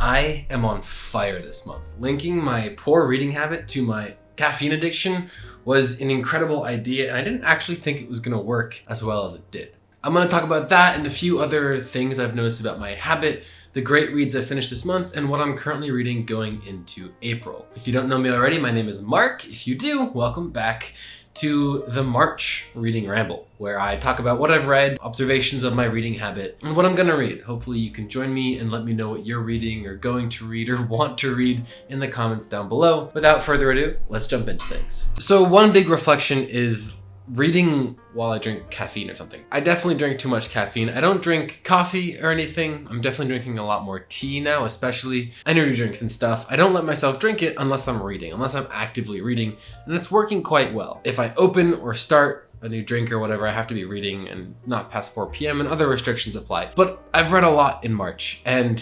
I am on fire this month. Linking my poor reading habit to my caffeine addiction was an incredible idea and I didn't actually think it was gonna work as well as it did. I'm gonna talk about that and a few other things I've noticed about my habit, the great reads I finished this month, and what I'm currently reading going into April. If you don't know me already, my name is Mark. If you do, welcome back to the March Reading Ramble, where I talk about what I've read, observations of my reading habit, and what I'm gonna read. Hopefully you can join me and let me know what you're reading or going to read or want to read in the comments down below. Without further ado, let's jump into things. So one big reflection is reading while I drink caffeine or something. I definitely drink too much caffeine. I don't drink coffee or anything. I'm definitely drinking a lot more tea now, especially energy drinks and stuff. I don't let myself drink it unless I'm reading, unless I'm actively reading, and it's working quite well. If I open or start a new drink or whatever, I have to be reading and not past 4 p.m. and other restrictions apply. But I've read a lot in March and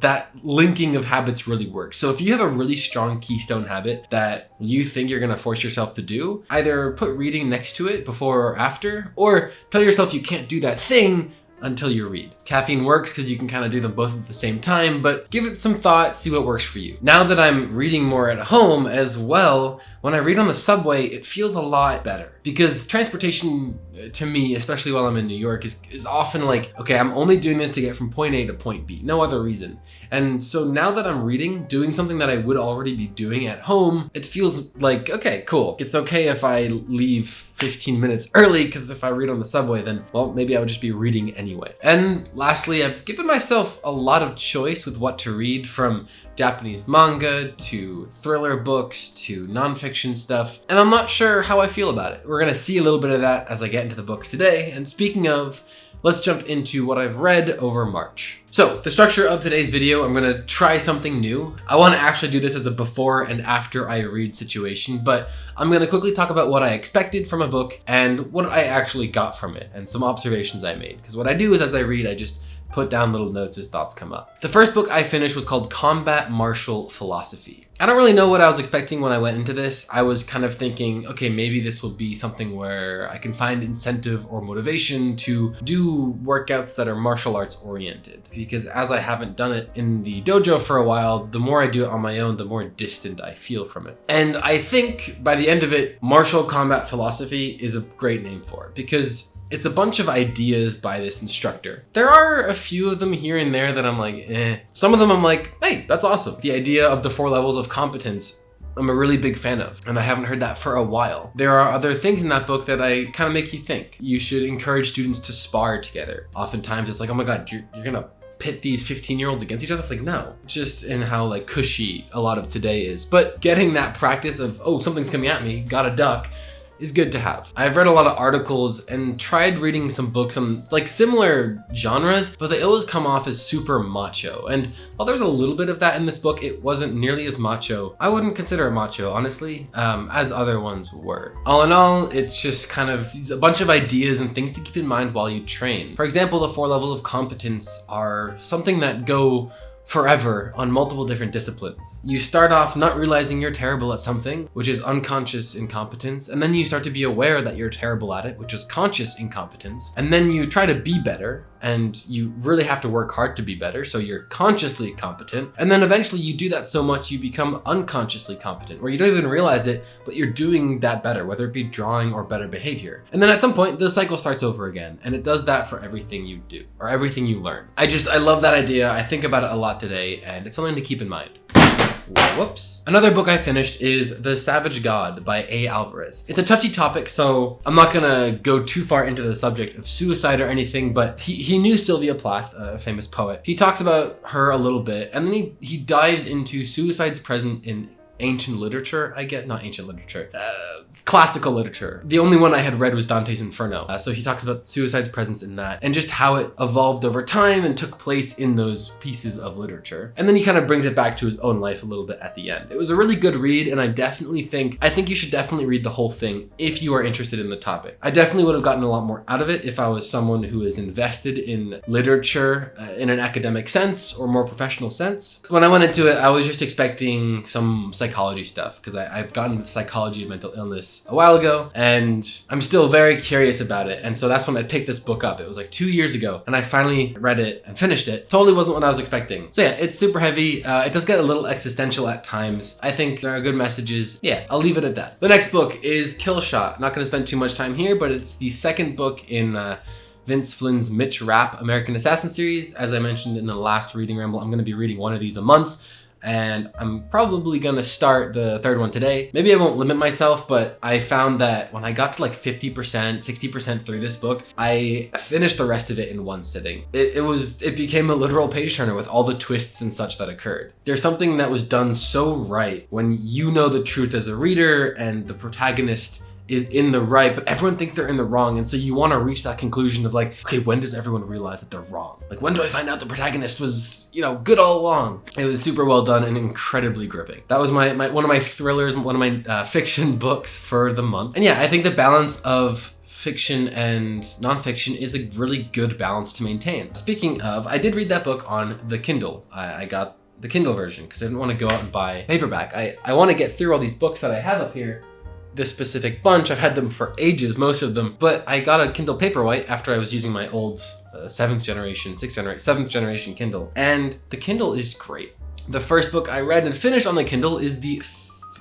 that linking of habits really works. So if you have a really strong keystone habit that you think you're gonna force yourself to do, either put reading next to it before or after, or tell yourself you can't do that thing until you read. Caffeine works because you can kind of do them both at the same time, but give it some thought, see what works for you. Now that I'm reading more at home as well, when I read on the subway, it feels a lot better because transportation to me, especially while I'm in New York, is, is often like, okay, I'm only doing this to get from point A to point B, no other reason. And so now that I'm reading, doing something that I would already be doing at home, it feels like, okay, cool. It's okay if I leave 15 minutes early because if I read on the subway, then, well, maybe I would just be reading anyway. And lastly, I've given myself a lot of choice with what to read from Japanese manga to thriller books to nonfiction stuff, and I'm not sure how I feel about it. We're gonna see a little bit of that as I get into the books today, and speaking of, let's jump into what I've read over March. So the structure of today's video, I'm gonna try something new. I wanna actually do this as a before and after I read situation, but I'm gonna quickly talk about what I expected from a book and what I actually got from it and some observations I made. Because what I do is as I read, I just put down little notes as thoughts come up. The first book I finished was called Combat Martial Philosophy. I don't really know what I was expecting when I went into this. I was kind of thinking, okay, maybe this will be something where I can find incentive or motivation to do workouts that are martial arts oriented. Because as I haven't done it in the dojo for a while, the more I do it on my own, the more distant I feel from it. And I think by the end of it, martial combat philosophy is a great name for it because it's a bunch of ideas by this instructor. There are a few of them here and there that I'm like, eh. Some of them I'm like, hey, that's awesome. The idea of the four levels of competence I'm a really big fan of, and I haven't heard that for a while. There are other things in that book that I kind of make you think. You should encourage students to spar together. Oftentimes it's like, oh my God, you're, you're gonna pit these 15 year olds against each other? Like, no, just in how like cushy a lot of today is. But getting that practice of, oh, something's coming at me, gotta duck, is good to have. I've read a lot of articles and tried reading some books on like similar genres, but they always come off as super macho. And while there's a little bit of that in this book, it wasn't nearly as macho. I wouldn't consider it macho, honestly, um, as other ones were. All in all, it's just kind of a bunch of ideas and things to keep in mind while you train. For example, the four levels of competence are something that go forever on multiple different disciplines. You start off not realizing you're terrible at something, which is unconscious incompetence, and then you start to be aware that you're terrible at it, which is conscious incompetence, and then you try to be better, and you really have to work hard to be better, so you're consciously competent, and then eventually you do that so much you become unconsciously competent, where you don't even realize it, but you're doing that better, whether it be drawing or better behavior. And then at some point, the cycle starts over again, and it does that for everything you do, or everything you learn. I just, I love that idea, I think about it a lot today, and it's something to keep in mind. Whoops. Another book I finished is The Savage God by A. Alvarez. It's a touchy topic, so I'm not gonna go too far into the subject of suicide or anything, but he, he knew Sylvia Plath, a famous poet. He talks about her a little bit, and then he, he dives into suicides present in ancient literature, I get, not ancient literature, uh, classical literature. The only one I had read was Dante's Inferno. Uh, so he talks about suicide's presence in that and just how it evolved over time and took place in those pieces of literature. And then he kind of brings it back to his own life a little bit at the end. It was a really good read and I definitely think, I think you should definitely read the whole thing if you are interested in the topic. I definitely would have gotten a lot more out of it if I was someone who is invested in literature uh, in an academic sense or more professional sense. When I went into it, I was just expecting some psychology stuff because I've gotten into the psychology of mental illness a while ago and I'm still very curious about it. And so that's when I picked this book up. It was like two years ago and I finally read it and finished it. Totally wasn't what I was expecting. So yeah, it's super heavy. Uh, it does get a little existential at times. I think there are good messages. Yeah, I'll leave it at that. The next book is Kill Shot. Not going to spend too much time here, but it's the second book in uh, Vince Flynn's Mitch Rapp American Assassin series. As I mentioned in the last reading ramble, I'm going to be reading one of these a month and I'm probably gonna start the third one today. Maybe I won't limit myself, but I found that when I got to like 50%, 60% through this book, I finished the rest of it in one sitting. It, it, was, it became a literal page turner with all the twists and such that occurred. There's something that was done so right when you know the truth as a reader and the protagonist is in the right, but everyone thinks they're in the wrong. And so you want to reach that conclusion of like, okay, when does everyone realize that they're wrong? Like, when do I find out the protagonist was, you know, good all along? It was super well done and incredibly gripping. That was my, my one of my thrillers, one of my uh, fiction books for the month. And yeah, I think the balance of fiction and nonfiction is a really good balance to maintain. Speaking of, I did read that book on the Kindle. I, I got the Kindle version because I didn't want to go out and buy paperback. I, I want to get through all these books that I have up here this specific bunch. I've had them for ages, most of them, but I got a Kindle Paperwhite after I was using my old uh, seventh generation, sixth generation, seventh generation Kindle. And the Kindle is great. The first book I read and finished on the Kindle is the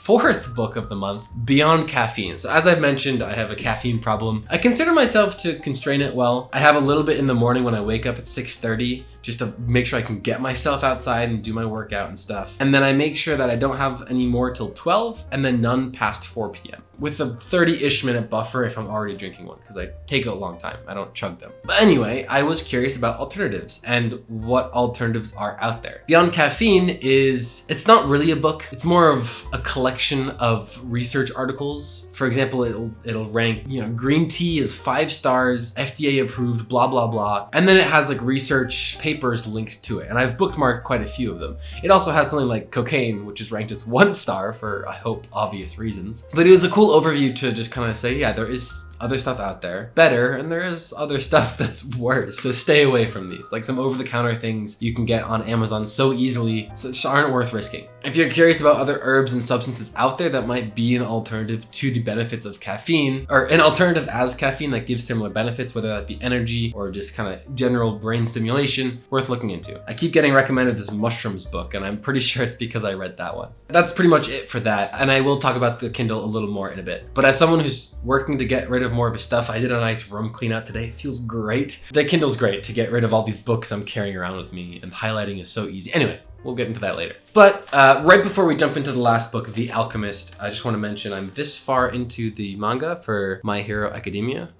fourth book of the month, Beyond Caffeine. So as I've mentioned, I have a caffeine problem. I consider myself to constrain it well. I have a little bit in the morning when I wake up at 6.30 just to make sure I can get myself outside and do my workout and stuff. And then I make sure that I don't have any more till 12 and then none past 4 p.m. with a 30-ish minute buffer if I'm already drinking one because I take a long time. I don't chug them. But anyway, I was curious about alternatives and what alternatives are out there. Beyond Caffeine is, it's not really a book. It's more of a collection of research articles. For example, it'll, it'll rank, you know, green tea is five stars, FDA approved, blah, blah, blah. And then it has like research papers papers linked to it, and I've bookmarked quite a few of them. It also has something like cocaine, which is ranked as one star for, I hope, obvious reasons. But it was a cool overview to just kind of say, yeah, there is other stuff out there better and there is other stuff that's worse so stay away from these like some over-the-counter things you can get on amazon so easily such aren't worth risking if you're curious about other herbs and substances out there that might be an alternative to the benefits of caffeine or an alternative as caffeine that gives similar benefits whether that be energy or just kind of general brain stimulation worth looking into i keep getting recommended this mushrooms book and i'm pretty sure it's because i read that one that's pretty much it for that and i will talk about the kindle a little more in a bit but as someone who's working to get rid of more of his stuff. I did a nice room clean out today. It feels great. The Kindle's great to get rid of all these books I'm carrying around with me and highlighting is so easy. Anyway, We'll get into that later. But uh, right before we jump into the last book, The Alchemist, I just want to mention I'm this far into the manga for My Hero Academia.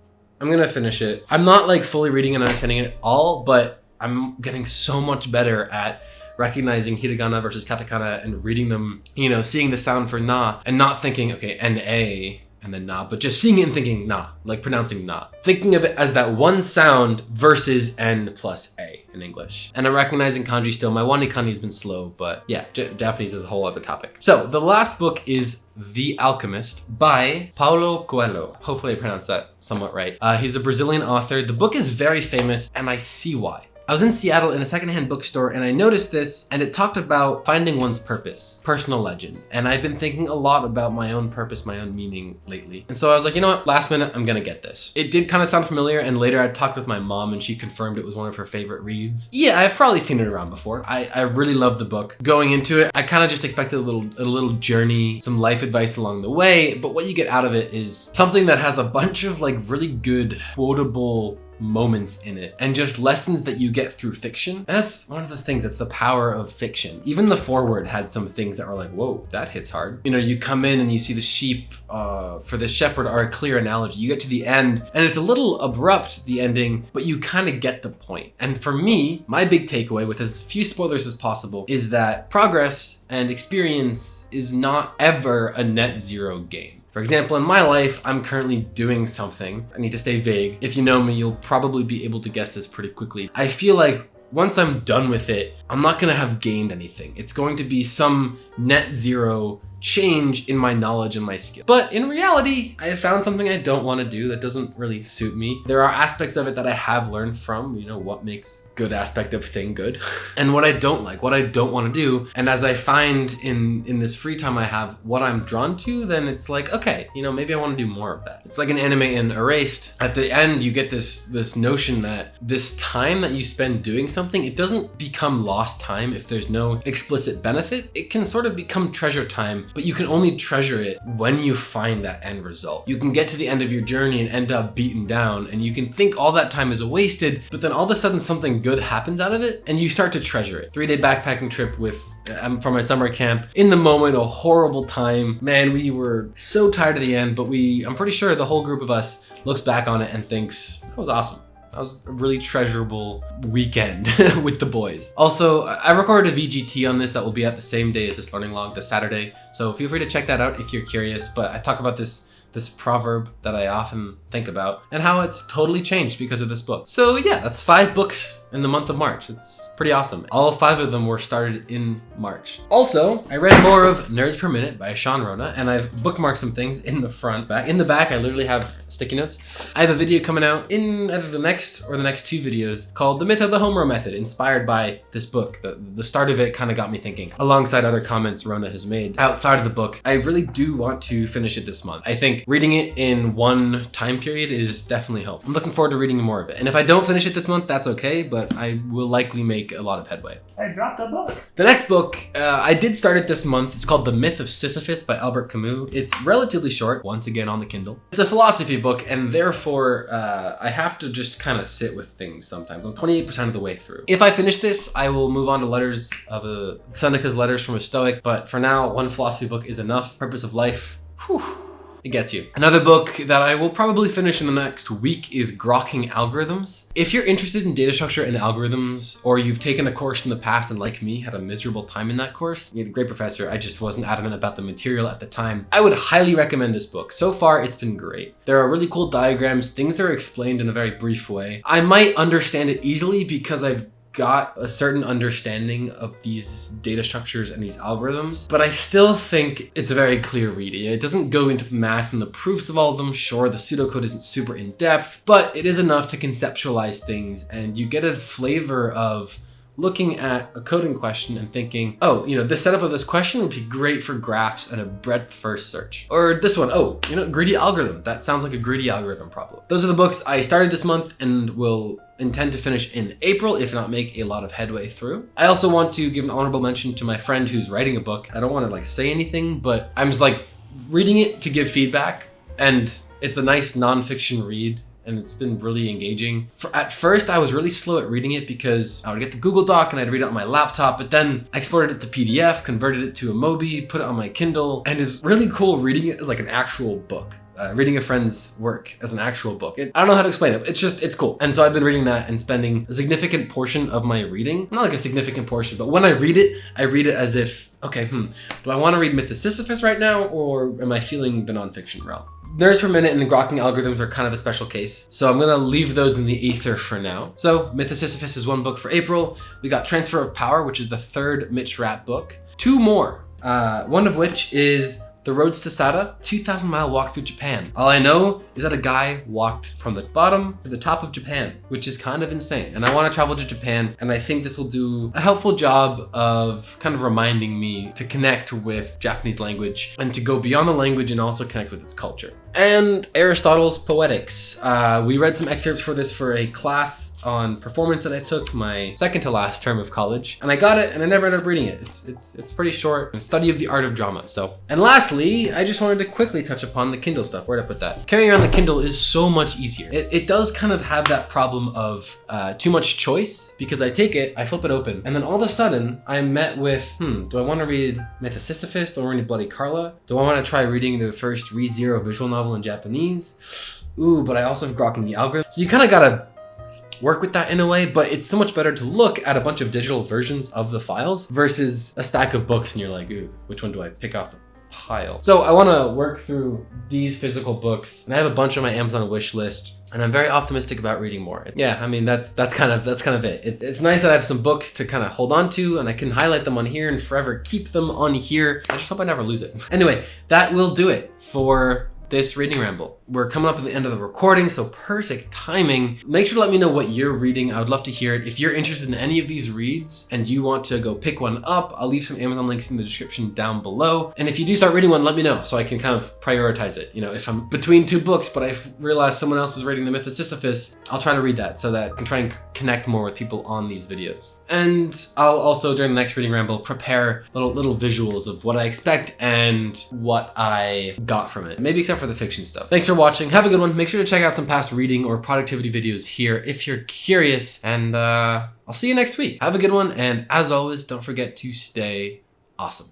I'm gonna finish it. I'm not like fully reading and understanding it all, but I'm getting so much better at recognizing hiragana versus katakana and reading them, you know, seeing the sound for na and not thinking, okay, N-A and then na, but just seeing it and thinking na, like pronouncing na. Thinking of it as that one sound versus n plus a in English. And I'm recognizing kanji still. My WaniKani has been slow, but yeah, J Japanese is a whole other topic. So the last book is The Alchemist by Paulo Coelho. Hopefully I pronounced that somewhat right. Uh, he's a Brazilian author. The book is very famous and I see why. I was in Seattle in a secondhand bookstore and I noticed this and it talked about finding one's purpose, personal legend. And I've been thinking a lot about my own purpose, my own meaning lately. And so I was like, you know what, last minute, I'm gonna get this. It did kind of sound familiar and later I talked with my mom and she confirmed it was one of her favorite reads. Yeah, I've probably seen it around before. I, I really love the book. Going into it, I kind of just expected a little, a little journey, some life advice along the way, but what you get out of it is something that has a bunch of like really good quotable moments in it and just lessons that you get through fiction. And that's one of those things, it's the power of fiction. Even the foreword had some things that were like, whoa, that hits hard. You know, you come in and you see the sheep uh, for the shepherd are a clear analogy. You get to the end and it's a little abrupt, the ending, but you kind of get the point. And for me, my big takeaway with as few spoilers as possible is that progress and experience is not ever a net zero game. For example, in my life, I'm currently doing something. I need to stay vague. If you know me, you'll probably be able to guess this pretty quickly. I feel like once I'm done with it, I'm not gonna have gained anything. It's going to be some net zero change in my knowledge and my skill. But in reality, I have found something I don't want to do that doesn't really suit me. There are aspects of it that I have learned from, you know, what makes good aspect of thing good and what I don't like, what I don't want to do. And as I find in in this free time I have what I'm drawn to, then it's like, okay, you know, maybe I want to do more of that. It's like an anime in Erased. At the end, you get this this notion that this time that you spend doing something, it doesn't become lost time if there's no explicit benefit. It can sort of become treasure time but you can only treasure it when you find that end result. You can get to the end of your journey and end up beaten down and you can think all that time is wasted, but then all of a sudden something good happens out of it and you start to treasure it. Three day backpacking trip with um, from my summer camp. In the moment, a horrible time. Man, we were so tired at the end, but we, I'm pretty sure the whole group of us looks back on it and thinks, that was awesome. That was a really treasurable weekend with the boys. Also, I recorded a VGT on this that will be at the same day as this learning log, the Saturday. So feel free to check that out if you're curious, but I talk about this this proverb that I often think about and how it's totally changed because of this book. So yeah, that's five books in the month of March. It's pretty awesome. All five of them were started in March. Also, I read more of Nerds Per Minute by Sean Rona, and I've bookmarked some things in the front. Back In the back, I literally have sticky notes. I have a video coming out in either the next or the next two videos called The Myth of the Home Row Method, inspired by this book. The, the start of it kind of got me thinking, alongside other comments Rona has made outside of the book. I really do want to finish it this month. I think reading it in one time period is definitely helpful. I'm looking forward to reading more of it. And if I don't finish it this month, that's okay, but but I will likely make a lot of headway. I dropped a book. The next book, uh, I did start it this month. It's called The Myth of Sisyphus by Albert Camus. It's relatively short, once again on the Kindle. It's a philosophy book, and therefore uh, I have to just kind of sit with things sometimes. I'm 28% of the way through. If I finish this, I will move on to letters of a Seneca's Letters from a Stoic, but for now, one philosophy book is enough. Purpose of Life. Whew it gets you. Another book that I will probably finish in the next week is Grokking Algorithms. If you're interested in data structure and algorithms, or you've taken a course in the past and like me, had a miserable time in that course, you had a great professor, I just wasn't adamant about the material at the time, I would highly recommend this book. So far, it's been great. There are really cool diagrams, things are explained in a very brief way. I might understand it easily because I've got a certain understanding of these data structures and these algorithms, but I still think it's a very clear reading. It doesn't go into the math and the proofs of all of them. Sure, the pseudocode isn't super in depth, but it is enough to conceptualize things and you get a flavor of looking at a coding question and thinking, oh, you know, the setup of this question would be great for graphs and a breadth first search. Or this one, oh, you know, greedy algorithm. That sounds like a greedy algorithm problem. Those are the books I started this month and will intend to finish in April, if not make a lot of headway through. I also want to give an honorable mention to my friend who's writing a book. I don't want to like say anything, but I'm just like reading it to give feedback and it's a nice nonfiction read and it's been really engaging. For, at first, I was really slow at reading it because I would get the Google Doc and I'd read it on my laptop, but then I exported it to PDF, converted it to a Mobi, put it on my Kindle, and it's really cool reading it as like an actual book. Uh, reading a friend's work as an actual book. It, I don't know how to explain it. It's just, it's cool. And so I've been reading that and spending a significant portion of my reading, not like a significant portion, but when I read it, I read it as if, okay, hmm, do I want to read Myth of Sisyphus right now or am I feeling the nonfiction realm? Nerds per minute and the grokking algorithms are kind of a special case, so I'm gonna leave those in the ether for now. So Myth of Sisyphus is one book for April. We got Transfer of Power, which is the third Mitch Rapp book. Two more, uh, one of which is the Roads to Sata, 2,000 mile walk through Japan. All I know is that a guy walked from the bottom to the top of Japan, which is kind of insane. And I want to travel to Japan, and I think this will do a helpful job of kind of reminding me to connect with Japanese language and to go beyond the language and also connect with its culture. And Aristotle's Poetics. Uh, we read some excerpts for this for a class on performance that I took my second to last term of college and I got it and I never ended up reading it. It's it's it's pretty short. A study of the art of drama. So and lastly, I just wanted to quickly touch upon the Kindle stuff. Where'd I put that? Carrying around the Kindle is so much easier. It, it does kind of have that problem of uh, too much choice because I take it, I flip it open, and then all of a sudden I'm met with, hmm, do I want to read Myth of Sisyphus or read Bloody Carla? Do I want to try reading the first ReZero visual novel in Japanese? Ooh, but I also have Grokking the algorithm. So you kind of gotta work with that in a way, but it's so much better to look at a bunch of digital versions of the files versus a stack of books and you're like, ooh, which one do I pick off the pile. So I want to work through these physical books, and I have a bunch on my Amazon wish list. And I'm very optimistic about reading more. Yeah, I mean that's that's kind of that's kind of it. It's, it's nice that I have some books to kind of hold on to, and I can highlight them on here and forever keep them on here. I just hope I never lose it. Anyway, that will do it for this reading ramble. We're coming up to the end of the recording, so perfect timing. Make sure to let me know what you're reading. I would love to hear it. If you're interested in any of these reads and you want to go pick one up, I'll leave some Amazon links in the description down below. And if you do start reading one, let me know so I can kind of prioritize it. You know, if I'm between two books, but I realize someone else is reading The Myth of Sisyphus, I'll try to read that so that I can try and connect more with people on these videos. And I'll also, during the next reading ramble, prepare little little visuals of what I expect and what I got from it. Maybe except for the fiction stuff. Thanks for watching. Have a good one. Make sure to check out some past reading or productivity videos here if you're curious. And uh, I'll see you next week. Have a good one. And as always, don't forget to stay awesome.